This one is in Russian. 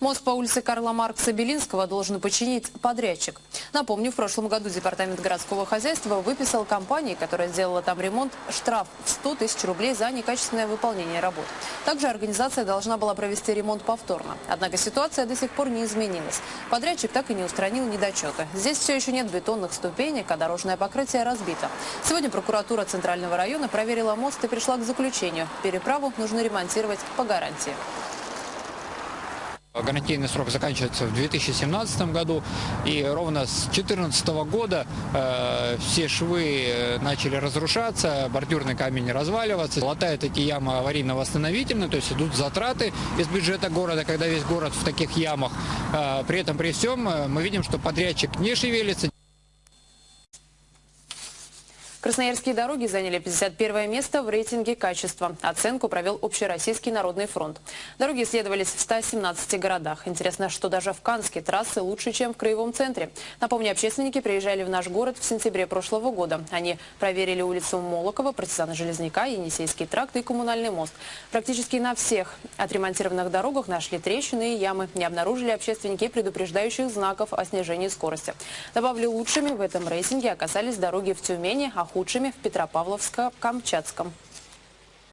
Мост по улице Карла Маркса Белинского должен починить подрядчик. Напомню, в прошлом году Департамент городского хозяйства выписал компании, которая сделала там ремонт, штраф в 100 тысяч рублей за некачественное выполнение работ. Также организация должна была провести ремонт повторно. Однако ситуация до сих пор не изменилась. Подрядчик так и не устранил недочеты. Здесь все еще нет бетонных ступенек, а дорожное покрытие разбито. Сегодня прокуратура Центрального района проверила мост и пришла к заключению. Переправу нужно ремонтировать по гарантии. Гарантийный срок заканчивается в 2017 году, и ровно с 2014 года э, все швы э, начали разрушаться, бордюрный камень разваливаться, латают эти ямы аварийно-восстановительно, то есть идут затраты из бюджета города, когда весь город в таких ямах. Э, при этом, при всем, э, мы видим, что подрядчик не шевелится, Красноярские дороги заняли 51 место в рейтинге качества. Оценку провел Общероссийский народный фронт. Дороги исследовались в 117 городах. Интересно, что даже в Канске трассы лучше, чем в Краевом центре. Напомню, общественники приезжали в наш город в сентябре прошлого года. Они проверили улицу Молокова, партизана Железняка, Енисейский тракт и коммунальный мост. Практически на всех отремонтированных дорогах нашли трещины и ямы. Не обнаружили общественники предупреждающих знаков о снижении скорости. Добавлю, лучшими в этом рейтинге оказались дороги в Тюмени, худшими в Петропавловско-Камчатском.